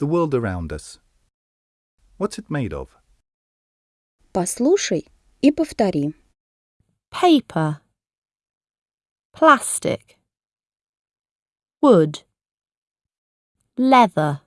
the world around us. What's it made of? Послушай и повтори. paper, plastic, wood, leather.